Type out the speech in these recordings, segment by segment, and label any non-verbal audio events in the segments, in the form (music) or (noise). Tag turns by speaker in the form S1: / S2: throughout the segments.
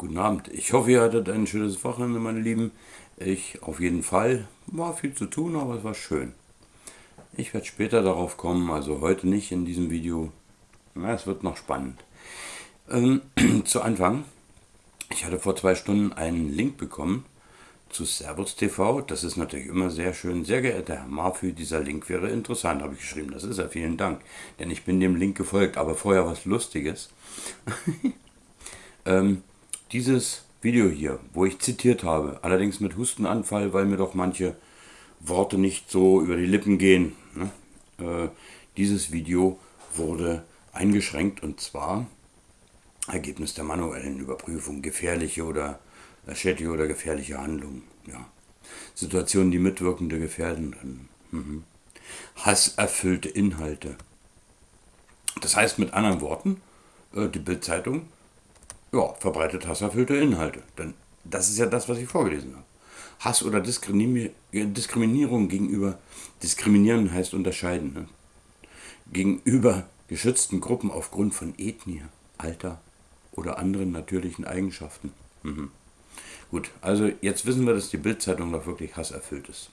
S1: guten Abend. Ich hoffe, ihr hattet ein schönes Wochenende, meine Lieben. Ich auf jeden Fall. War viel zu tun, aber es war schön. Ich werde später darauf kommen, also heute nicht in diesem Video. Na, es wird noch spannend. Ähm, (clears throat) zu Anfang. Ich hatte vor zwei Stunden einen Link bekommen zu Servus TV. Das ist natürlich immer sehr schön. Sehr geehrter Herr Marfü, dieser Link wäre interessant, habe ich geschrieben. Das ist er, vielen Dank. Denn ich bin dem Link gefolgt, aber vorher was Lustiges. (laughs) ähm, dieses Video hier, wo ich zitiert habe, allerdings mit Hustenanfall, weil mir doch manche Worte nicht so über die Lippen gehen. Ne? Äh, dieses Video wurde eingeschränkt und zwar Ergebnis der manuellen Überprüfung, gefährliche oder schädliche oder gefährliche Handlungen. Ja. Situationen, die Mitwirkende gefährden. Mhm. Hasserfüllte Inhalte. Das heißt mit anderen Worten, äh, die Bildzeitung ja, verbreitet hasserfüllte Inhalte. Denn das ist ja das, was ich vorgelesen habe. Hass oder Diskriminierung gegenüber, diskriminieren heißt unterscheiden, ne? gegenüber geschützten Gruppen aufgrund von Ethnie, Alter oder anderen natürlichen Eigenschaften. Mhm. Gut, also jetzt wissen wir, dass die Bildzeitung doch wirklich hasserfüllt ist.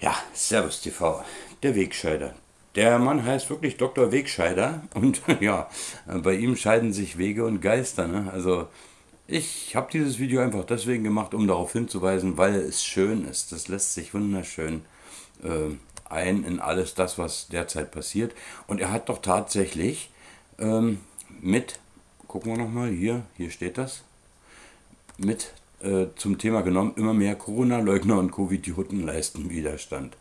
S1: Ja, Servus TV, der Wegscheider. Der Mann heißt wirklich Dr. Wegscheider und (laughs) ja, bei ihm scheiden sich Wege und Geister. Ne? Also ich habe dieses Video einfach deswegen gemacht, um darauf hinzuweisen, weil es schön ist. Das lässt sich wunderschön äh, ein in alles das, was derzeit passiert. Und er hat doch tatsächlich ähm, mit, gucken wir nochmal, hier, hier steht das, mit äh, zum Thema genommen, immer mehr Corona-Leugner und Covid-Idioten leisten Widerstand.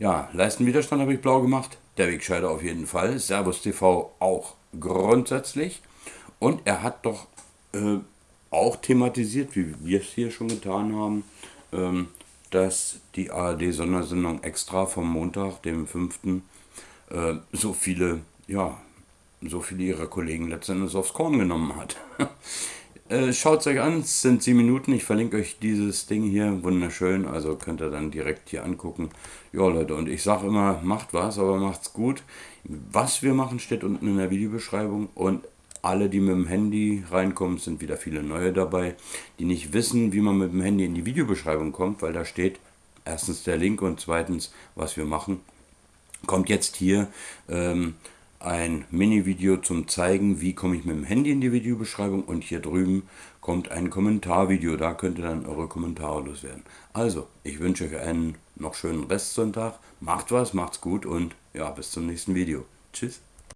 S1: Ja, leisten Widerstand habe ich blau gemacht, der Wegscheider auf jeden Fall, Servus TV auch grundsätzlich. Und er hat doch äh, auch thematisiert, wie wir es hier schon getan haben, ähm, dass die ARD-Sondersendung extra vom Montag, dem 5., äh, so viele, ja, so viele ihrer Kollegen letztendlich aufs Korn genommen hat. (laughs) Äh, Schaut es euch an, es sind 7 Minuten. Ich verlinke euch dieses Ding hier, wunderschön. Also könnt ihr dann direkt hier angucken. Ja, Leute, und ich sage immer, macht was, aber macht's gut. Was wir machen, steht unten in der Videobeschreibung. Und alle, die mit dem Handy reinkommen, sind wieder viele neue dabei, die nicht wissen, wie man mit dem Handy in die Videobeschreibung kommt, weil da steht erstens der Link und zweitens, was wir machen. Kommt jetzt hier. Ähm, ein Mini-Video zum Zeigen, wie komme ich mit dem Handy in die Videobeschreibung und hier drüben kommt ein Kommentarvideo, da könnt ihr dann eure Kommentare loswerden. Also, ich wünsche euch einen noch schönen Restsonntag, macht was, macht's gut und ja, bis zum nächsten Video. Tschüss.